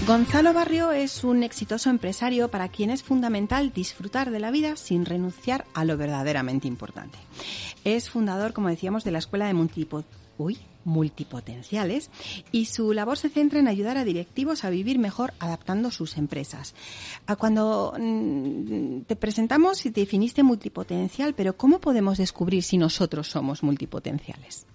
Gonzalo Barrio es un exitoso empresario para quien es fundamental disfrutar de la vida sin renunciar a lo verdaderamente importante. Es fundador, como decíamos, de la Escuela de Multipotenciales y su labor se centra en ayudar a directivos a vivir mejor adaptando sus empresas. Cuando mm, te presentamos y te definiste multipotencial, pero ¿cómo podemos descubrir si nosotros somos multipotenciales?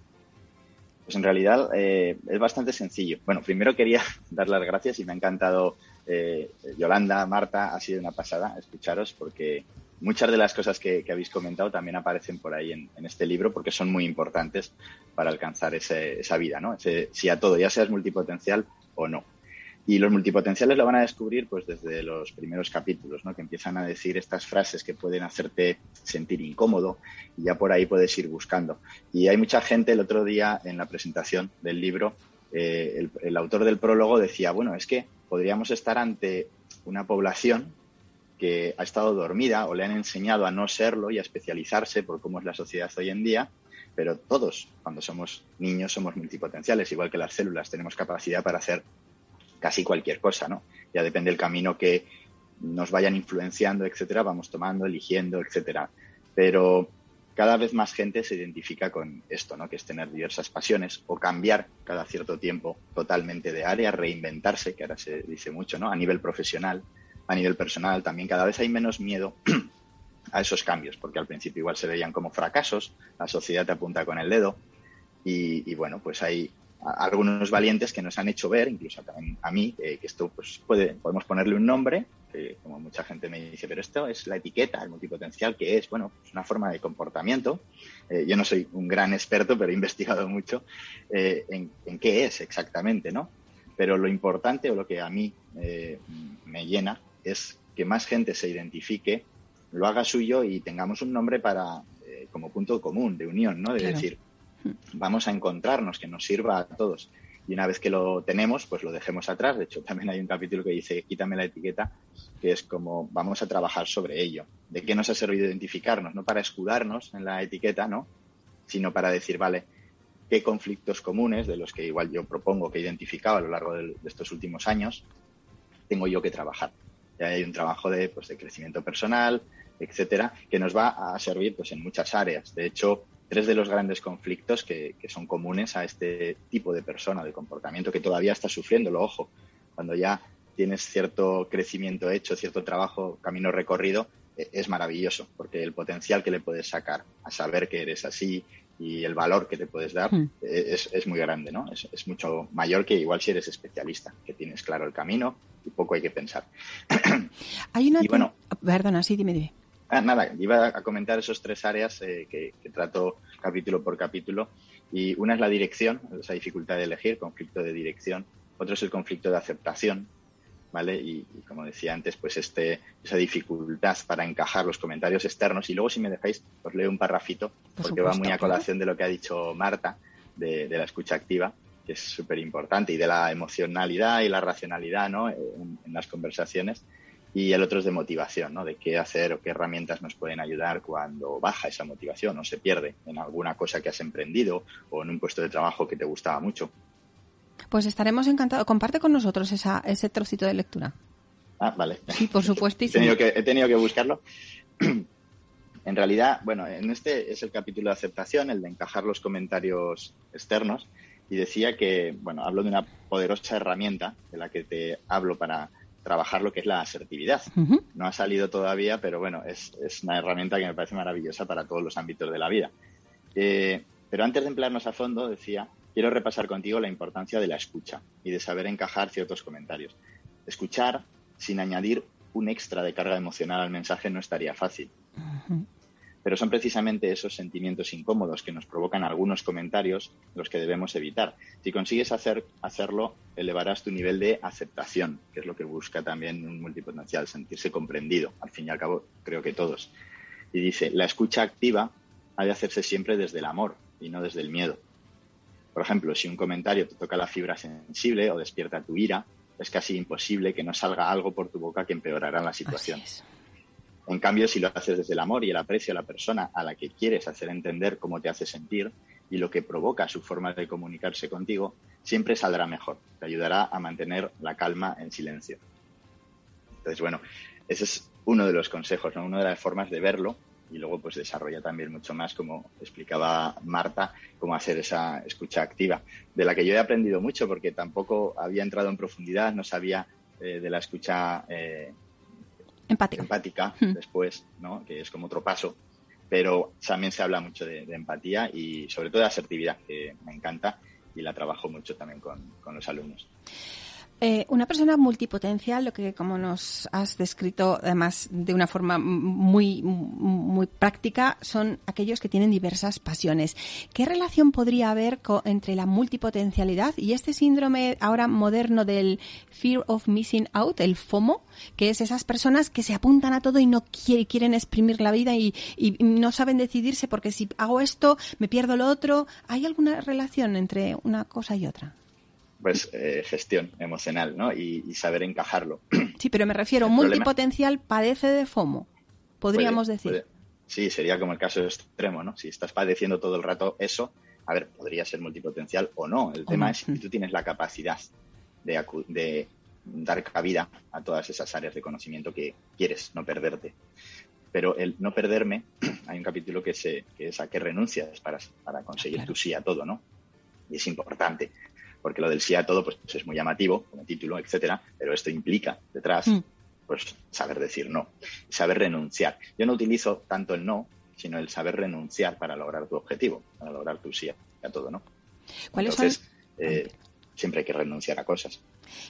Pues en realidad eh, es bastante sencillo. Bueno, primero quería dar las gracias y me ha encantado eh, Yolanda, Marta, ha sido una pasada escucharos porque muchas de las cosas que, habéis comentado también aparecen por ahí en, este libro porque son muy importantes para alcanzar esa vida, ¿no? si a todo, ya seas multipotencial o no. Y los multipotenciales lo van a descubrir pues desde los primeros capítulos, ¿no? que empiezan a decir estas frases que pueden hacerte sentir incómodo y ya por ahí puedes ir buscando. Y hay mucha gente el otro día en la presentación del libro, eh, el, autor del prólogo decía, bueno, es que podríamos estar ante una población que ha estado dormida o le han enseñado a no serlo y a especializarse por cómo es la sociedad hoy en día, pero todos, cuando somos niños, somos multipotenciales, igual que las células, tenemos capacidad para hacer casi cualquier cosa, ¿no? Ya depende del camino que nos vayan influenciando, etcétera, vamos tomando, eligiendo, etcétera. Pero cada vez más gente se identifica con esto, ¿no? Que es tener diversas pasiones o cambiar cada cierto tiempo totalmente de área, reinventarse, que ahora se dice mucho, ¿no? A nivel profesional, a nivel personal también cada vez hay menos miedo a esos cambios, porque al principio igual se veían como fracasos, la sociedad te apunta con el dedo y, y bueno, pues hay algunos valientes que nos han hecho ver, incluso también a mí, que esto pues puede, podemos ponerle un nombre, que como mucha gente me dice, pero esto es la etiqueta, el multipotencial, que es, bueno, es una forma de comportamiento. Eh, yo no soy un gran experto, pero he investigado mucho eh, en, qué es exactamente, ¿no? Pero lo importante o lo que a mí eh, me llena es que más gente se identifique, lo haga suyo y tengamos un nombre para como punto común de unión, ¿no? De decir, vamos a encontrarnos, que nos sirva a todos. Y una vez que lo tenemos, pues lo dejemos atrás. De hecho, también hay un capítulo que dice, quítame la etiqueta, que es como vamos a trabajar sobre ello. ¿De qué nos ha servido identificarnos? No para escudarnos en la etiqueta, ¿no? Sino para decir, vale, qué conflictos comunes, de los que igual yo propongo que he identificado a lo largo de, estos últimos años, tengo yo que trabajar. Ya hay un trabajo de, pues, de crecimiento personal, etcétera, que nos va a servir pues, en muchas áreas. De hecho, tres de los grandes conflictos que, son comunes a este tipo de persona, de comportamiento, que todavía está sufriéndolo, ojo, cuando ya tienes cierto crecimiento hecho, cierto trabajo, camino recorrido, e, es maravilloso, porque el potencial que le puedes sacar a saber que eres así y el valor que te puedes dar hmm. e, es, muy grande, ¿no? Es, mucho mayor que igual si eres especialista, que tienes claro el camino y poco hay que pensar. Hay una... bueno, Perdona, sí, dime, dime. Ah, nada, iba a comentar esos tres áreas eh, que, trato capítulo por capítulo. Y una es la dirección, esa dificultad de elegir, conflicto de dirección. Otro es el conflicto de aceptación, ¿vale? Y, como decía antes, pues este, esa dificultad para encajar los comentarios externos. Y luego, si me dejáis, os leo un parrafito, porque va muy a colación de lo que ha dicho Marta, de, la escucha activa, que es súper importante, y de la emocionalidad y la racionalidad, ¿no? en las conversaciones y el otro es de motivación, ¿no? De qué hacer o qué herramientas nos pueden ayudar cuando baja esa motivación o se pierde en alguna cosa que has emprendido o en un puesto de trabajo que te gustaba mucho. Pues estaremos encantados. Comparte con nosotros esa, ese trocito de lectura. Ah, vale. Sí, por supuesto. he, tenido que, he tenido que buscarlo. en realidad, bueno, en este es el capítulo de aceptación, el de encajar los comentarios externos. Y decía que, bueno, hablo de una poderosa herramienta de la que te hablo para trabajar lo que es la asertividad. No ha salido todavía, pero bueno, es, una herramienta que me parece maravillosa para todos los ámbitos de la vida. Eh, pero antes de emplearnos a fondo, decía, quiero repasar contigo la importancia de la escucha y de saber encajar ciertos comentarios. Escuchar sin añadir un extra de carga emocional al mensaje no estaría fácil. Pero son precisamente esos sentimientos incómodos que nos provocan algunos comentarios los que debemos evitar. Si consigues hacer, hacerlo, elevarás tu nivel de aceptación, que es lo que busca también un multipotencial, sentirse comprendido. Al fin y al cabo, creo que todos. Y dice, la escucha activa ha de hacerse siempre desde el amor y no desde el miedo. Por ejemplo, si un comentario te toca la fibra sensible o despierta tu ira, es casi imposible que no salga algo por tu boca que empeorará la situación. En cambio, si lo haces desde el amor y el aprecio a la persona a la que quieres hacer entender cómo te hace sentir y lo que provoca su forma de comunicarse contigo, siempre saldrá mejor. Te ayudará a mantener la calma en silencio. Entonces, bueno, ese es uno de los consejos, ¿no? una de las formas de verlo y luego pues desarrolla también mucho más, como explicaba Marta, cómo hacer esa escucha activa, de la que yo he aprendido mucho porque tampoco había entrado en profundidad, no sabía eh, de la escucha eh, empática, hmm. después, ¿no? que es como otro paso, pero también se habla mucho de, empatía y sobre todo de asertividad, que me encanta y la trabajo mucho también con, con los alumnos. Eh, una persona multipotencial, lo que como nos has descrito además de una forma muy, muy práctica, son aquellos que tienen diversas pasiones. ¿Qué relación podría haber entre la multipotencialidad y este síndrome ahora moderno del fear of missing out, el FOMO, que es esas personas que se apuntan a todo y no quieren exprimir la vida y no saben decidirse porque si hago esto me pierdo lo otro? ¿Hay alguna relación entre una cosa y otra? Pues eh, gestión emocional, ¿no? Y, saber encajarlo. Sí, pero me refiero, multipotencial padece de FOMO, podríamos decir. sí, sería como el caso extremo, ¿no? Si estás padeciendo todo el rato eso, a ver, podría ser multipotencial o no. El tema es si tú tienes la capacidad de, de dar cabida a todas esas áreas de conocimiento que quieres, no perderte. Pero el no perderme, hay un capítulo que, se, que es a qué renuncias para, para conseguir tu sí a todo, ¿no? Y es importante porque lo del sí a todo pues, es muy llamativo como título, etcétera, pero esto implica detrás mm. pues saber decir no, saber renunciar. Yo no utilizo tanto el no, sino el saber renunciar para lograr tu objetivo, para lograr tu sí a todo, ¿no? ¿Cuáles Entonces, eh, siempre hay que renunciar a cosas.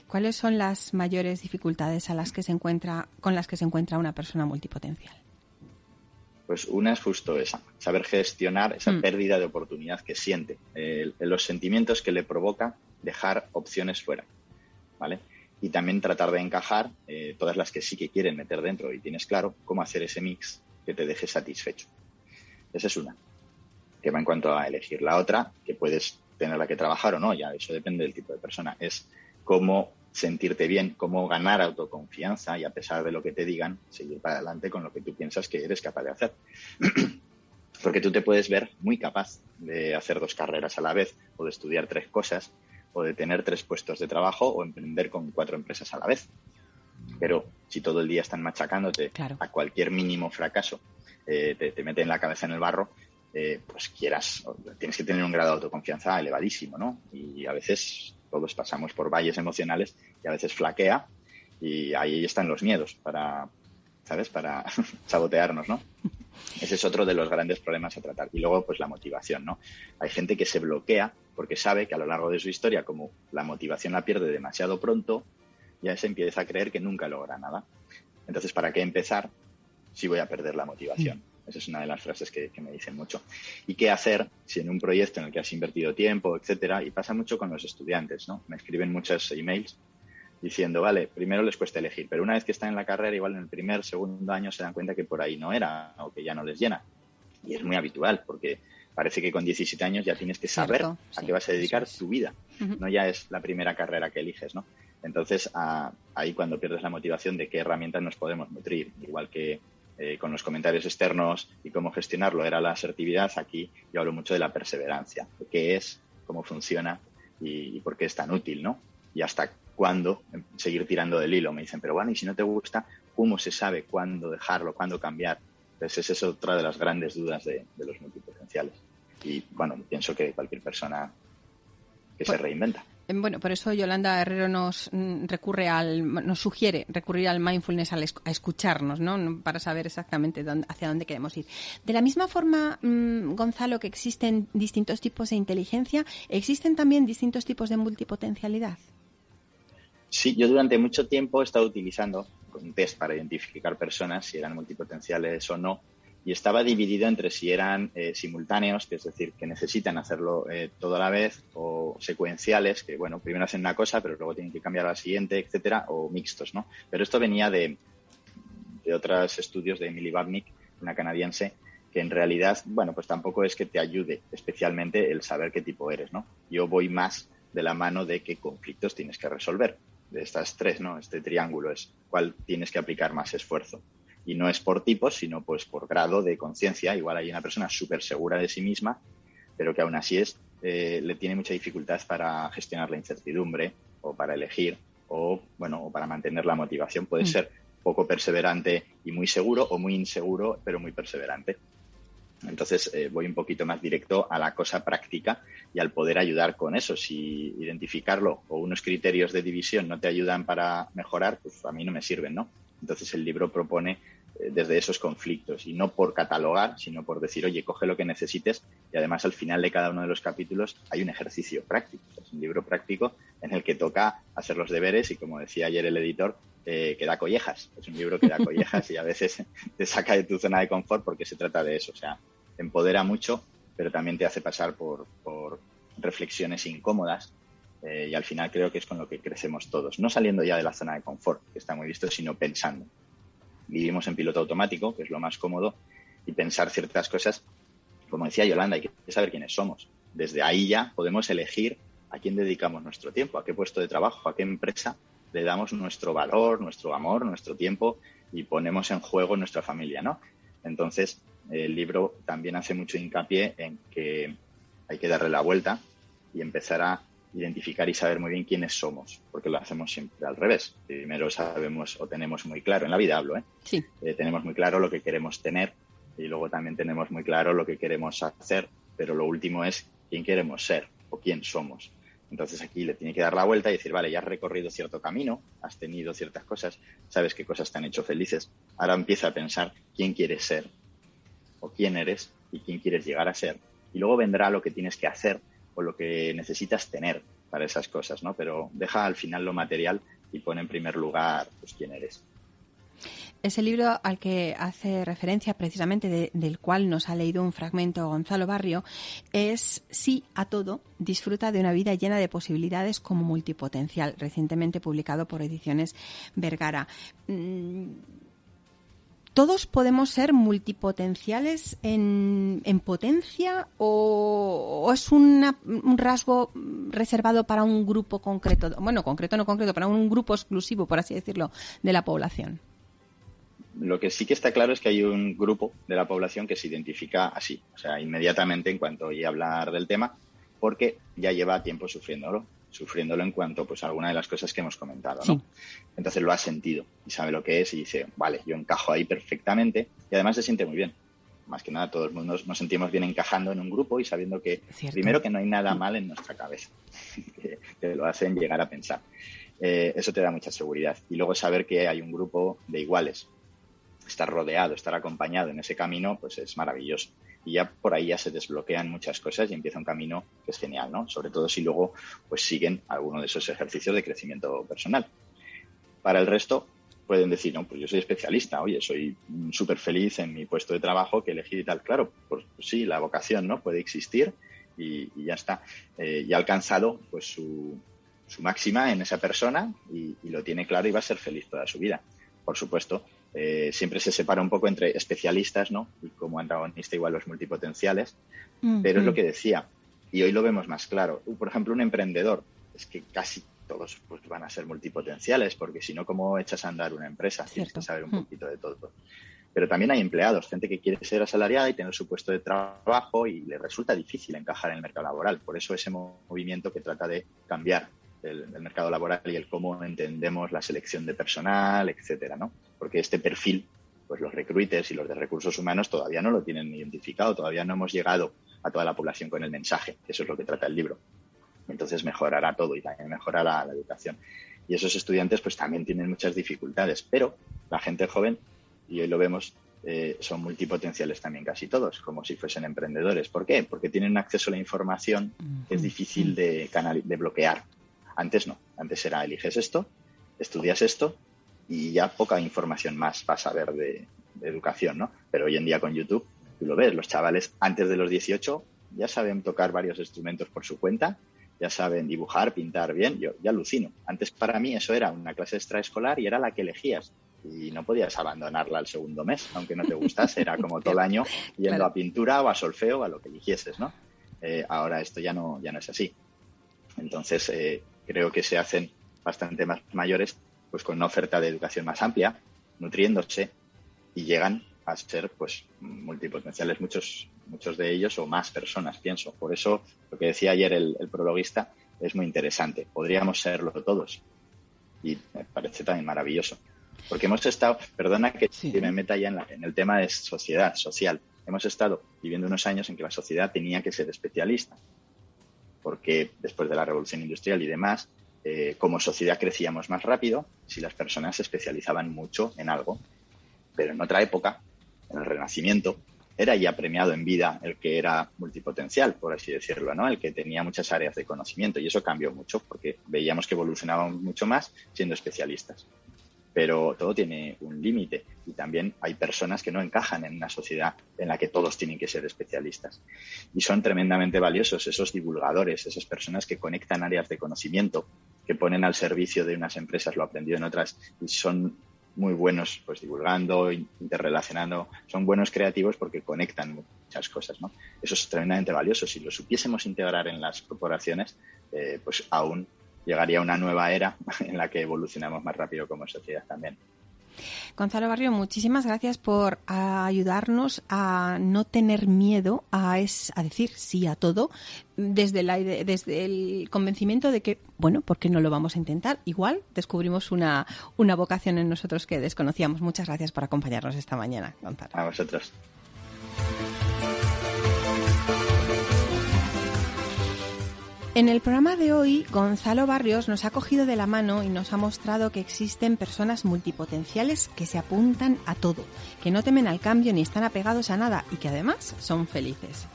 ¿Cuáles son las mayores dificultades a las que se encuentra, con las que se encuentra una persona multipotencial? Pues una es justo esa, saber gestionar esa mm. pérdida de oportunidad que siente, los sentimientos que le provoca dejar opciones fuera, ¿vale? Y también tratar de encajar eh, todas las que sí que quieren meter dentro y tienes claro cómo hacer ese mix que te deje satisfecho. Esa es una, que va en cuanto a elegir. La otra, que puedes tener la que trabajar o no, ya eso depende del tipo de persona, es cómo sentirte bien, cómo ganar autoconfianza y a pesar de lo que te digan, seguir para adelante con lo que tú piensas que eres capaz de hacer. Porque tú te puedes ver muy capaz de hacer dos carreras a la vez o de estudiar tres cosas o de tener tres puestos de trabajo o emprender con cuatro empresas a la vez. Pero si todo el día están machacándote a cualquier mínimo fracaso, eh, te, te mete en la cabeza en el barro, eh, pues quieras, tienes que tener un grado de autoconfianza elevadísimo, ¿no? Y a veces todos pasamos por valles emocionales y a veces flaquea y ahí están los miedos para, ¿sabes? Para sabotearnos, ¿no? Ese es otro de los grandes problemas a tratar. Y luego, pues la motivación, ¿no? Hay gente que se bloquea porque sabe que a lo largo de su historia, como la motivación la pierde demasiado pronto, ya se empieza a creer que nunca logra nada. Entonces, ¿para qué empezar si voy a perder la motivación? Esa es una de las frases que, me dicen mucho. ¿Y qué hacer si en un proyecto en el que has invertido tiempo, etcétera? Y pasa mucho con los estudiantes, ¿no? Me escriben muchos emails diciendo, vale, primero les cuesta elegir, pero una vez que están en la carrera, igual en el primer, segundo año se dan cuenta que por ahí no era o que ya no les llena. Y es muy habitual porque parece que con 17 años ya tienes que saber a qué vas a dedicar tu vida. No ya es la primera carrera que eliges, ¿no? Entonces, ahí cuando pierdes la motivación de qué herramientas nos podemos nutrir, igual que eh, con los comentarios externos y cómo gestionarlo era la asertividad, aquí yo hablo mucho de la perseverancia, de qué es, cómo funciona y, por qué es tan útil, ¿no? Y hasta cuándo seguir tirando del hilo. Me dicen, pero bueno, y si no te gusta, ¿cómo se sabe cuándo dejarlo, cuándo cambiar? Pues esa es otra de las grandes dudas de, los multipotenciales. Y bueno, pienso que cualquier persona que se pues reinventa. Em, bueno, por eso Yolanda Herrero nos mm, recurre al, nos sugiere recurrir al mindfulness a escucharnos, ¿no? Para saber exactamente hacia dónde queremos ir. De la misma forma, mm, Gonzalo, que existen distintos tipos de inteligencia, existen también distintos tipos de multipotencialidad. Sí, yo durante mucho tiempo he estado utilizando un test para identificar personas si eran multipotenciales o no y estaba dividido entre si eran eh, simultáneos, que es decir, que necesitan hacerlo eh, todo a la vez, o secuenciales, que bueno, primero hacen una cosa, pero luego tienen que cambiar a la siguiente, etcétera, o mixtos, ¿no? Pero esto venía de, de otros estudios de Emily Babnik, una canadiense, que en realidad, bueno, pues tampoco es que te ayude especialmente el saber qué tipo eres, ¿no? Yo voy más de la mano de qué conflictos tienes que resolver. De estas tres, ¿no? Este triángulo es cuál tienes que aplicar más esfuerzo. Y no es por tipos, sino pues por grado de conciencia. Igual hay una persona súper segura de sí misma, pero que aún así es, eh, le tiene mucha dificultad para gestionar la incertidumbre o para elegir o, bueno, o para mantener la motivación. Puede mm. ser poco perseverante y muy seguro o muy inseguro, pero muy perseverante. Entonces eh, voy un poquito más directo a la cosa práctica y al poder ayudar con eso. Si identificarlo o unos criterios de división no te ayudan para mejorar, pues a mí no me sirven, ¿no? Entonces el libro propone desde esos conflictos y no por catalogar, sino por decir, oye, coge lo que necesites y además al final de cada uno de los capítulos hay un ejercicio práctico. Es un libro práctico en el que toca hacer los deberes y como decía ayer el editor, eh, que da collejas. Es un libro que da collejas y a veces te saca de tu zona de confort porque se trata de eso. O sea, empodera mucho, pero también te hace pasar por, reflexiones incómodas eh, y al final creo que es con lo que crecemos todos. No saliendo ya de la zona de confort, que está muy visto, sino pensando. Vivimos en piloto automático, que es lo más cómodo, y pensar ciertas cosas, como decía Yolanda, hay que saber quiénes somos. Desde ahí ya podemos elegir a quién dedicamos nuestro tiempo, a qué puesto de trabajo, a qué empresa le damos nuestro valor, nuestro amor, nuestro tiempo y ponemos en juego nuestra familia, ¿no? Entonces, el libro también hace mucho hincapié en que hay que darle la vuelta y empezar a identificar y saber muy bien quiénes somos, porque lo hacemos siempre al revés. Primero sabemos o tenemos muy claro, en la vida hablo, ¿eh? Sí. Eh, tenemos muy claro lo que queremos tener y luego también tenemos muy claro lo que queremos hacer, pero lo último es quién queremos ser o quién somos. Entonces aquí le tiene que dar la vuelta y decir, vale, ya has recorrido cierto camino, has tenido ciertas cosas, sabes qué cosas te han hecho felices. Ahora empieza a pensar quién quieres ser o quién eres y quién quieres llegar a ser. Y luego vendrá lo que tienes que hacer o lo que necesitas tener para esas cosas, ¿no? Pero deja al final lo material y pone en primer lugar pues quién eres. Ese libro al que hace referencia precisamente del cual nos ha leído un fragmento Gonzalo Barrio es Sí a todo, disfruta de una vida llena de posibilidades como multipotencial, recientemente publicado por Ediciones Vergara. Mm, ¿Todos podemos ser multipotenciales en, potencia o, es un rasgo reservado para un grupo concreto? Bueno, concreto no concreto, para un grupo exclusivo, por así decirlo, de la población. Lo que sí que está claro es que hay un grupo de la población que se identifica así, o sea, inmediatamente en cuanto oye hablar del tema, porque ya lleva tiempo sufriéndolo, sufriéndolo en cuanto pues a alguna de las cosas que hemos comentado, ¿no? Entonces lo ha sentido y sabe lo que es y dice, vale, yo encajo ahí perfectamente y además se siente muy bien. Más que nada, todos nos, nos sentimos bien encajando en un grupo y sabiendo que, primero, que no hay nada mal en nuestra cabeza, que lo hacen llegar a pensar. Eh, eso te da mucha seguridad. Y luego saber que hay un grupo de iguales, estar rodeado, estar acompañado en ese camino, pues es maravilloso. Y ya por ahí ya se desbloquean muchas cosas y empieza un camino que es genial, ¿no? Sobre todo si luego pues siguen alguno de esos ejercicios de crecimiento personal. Para el resto, pueden decir, no, pues yo soy especialista, oye, soy súper feliz en mi puesto de trabajo que elegí y tal. Claro, pues, sí, la vocación, ¿no? Puede existir y, ya está. Eh, y ha alcanzado pues su, su máxima en esa persona y, y, lo tiene claro y va a ser feliz toda su vida. Por supuesto, eh, siempre se separa un poco entre especialistas, ¿no? Y como antagonista igual los multipotenciales, pero es lo que decía, y hoy lo vemos más claro. Por ejemplo, un emprendedor, es que casi todos pues, van a ser multipotenciales, porque si no, ¿cómo echas a andar una empresa? Tienes que saber un poquito de todo. Pero también hay empleados, gente que quiere ser asalariada y tener su puesto de trabajo y le resulta difícil encajar en el mercado laboral. Por eso ese movimiento que trata de cambiar el, mercado laboral y el cómo entendemos la selección de personal, etcétera, ¿no? Porque este perfil, pues los recruiters y los de recursos humanos todavía no lo tienen identificado, todavía no hemos llegado a toda la población con el mensaje, eso es lo que trata el libro. Entonces mejorará todo y también mejorará la educación. Y esos estudiantes pues también tienen muchas dificultades, pero la gente joven, y hoy lo vemos, eh, son multipotenciales también casi todos, como si fuesen emprendedores. ¿Por qué? Porque tienen acceso a la información que es difícil de, de bloquear. Antes no, antes era eliges esto, estudias esto y ya poca información más vas a ver de, educación, ¿no? Pero hoy en día con YouTube, tú lo ves, los chavales antes de los 18 ya saben tocar varios instrumentos por su cuenta, ya saben dibujar, pintar bien, yo ya alucino. Antes para mí eso era una clase extraescolar y era la que elegías y no podías abandonarla al segundo mes, aunque no te gustase, era como todo el año yendo a pintura o a solfeo o a lo que eligieses, ¿no? Eh, ahora esto ya no, ya no es así. Entonces, eh, creo que se hacen bastante más mayores pues con una oferta de educación más amplia, nutriéndose y llegan a ser pues multipotenciales muchos muchos de ellos o más personas pienso. Por eso lo que decía ayer el, prologuista es muy interesante. Podríamos serlo todos. Y me parece también maravilloso. Porque hemos estado perdona que, me meta ya en, en el tema de sociedad social. Hemos estado viviendo unos años en que la sociedad tenía que ser especialista porque después de la revolución industrial y demás eh, como sociedad crecíamos más rápido si las personas se especializaban mucho en algo pero en otra época en el Renacimiento, era ya premiado en vida el que era multipotencial, por así decirlo, ¿no? El que tenía muchas áreas de conocimiento y eso cambió mucho porque veíamos que evolucionábamos mucho más siendo especialistas. Pero todo tiene un límite y también hay personas que no encajan en una sociedad en la que todos tienen que ser especialistas. Y son tremendamente valiosos esos divulgadores, esas personas que conectan áreas de conocimiento, que ponen al servicio de unas empresas lo aprendido en otras y son muy buenos pues divulgando, interrelacionando, son buenos creativos porque conectan muchas cosas, ¿no? Eso es tremendamente valioso. Si lo supiésemos integrar en las corporaciones, eh, pues aún llegaría una nueva era en la que evolucionamos más rápido como sociedad también. Gonzalo Barrio, muchísimas gracias por ayudarnos a no tener miedo a, a decir sí a todo desde, la, desde el convencimiento de que, bueno, ¿por qué no lo vamos a intentar? Igual descubrimos una, una vocación en nosotros que desconocíamos. Muchas gracias por acompañarnos esta mañana, Gonzalo. A vosotros. En el programa de hoy, Gonzalo Barrios nos ha cogido de la mano y nos ha mostrado que existen personas multipotenciales que se apuntan a todo, que no temen al cambio ni están apegados a nada y que además son felices.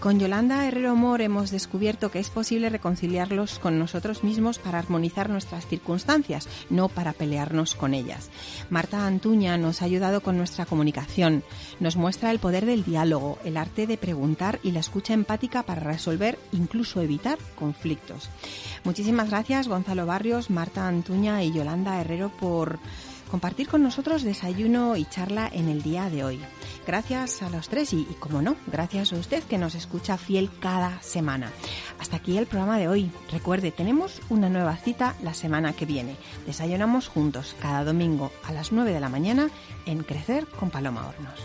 Con Yolanda Herrero Mor hemos descubierto que es posible reconciliarlos con nosotros mismos para armonizar nuestras circunstancias, no para pelearnos con ellas. Marta Antuña nos ha ayudado con nuestra comunicación, nos muestra el poder del diálogo, el arte de preguntar y la escucha empática para resolver, incluso evitar conflictos. Muchísimas gracias Gonzalo Barrios, Marta Antuña y Yolanda Herrero por compartir con nosotros desayuno y charla en el día de hoy. Gracias a los tres y, como no, gracias a usted que nos escucha fiel cada semana. Hasta aquí el programa de hoy. Recuerde, tenemos una nueva cita la semana que viene. Desayunamos juntos cada domingo a las 9 de la mañana en Crecer con Paloma Hornos.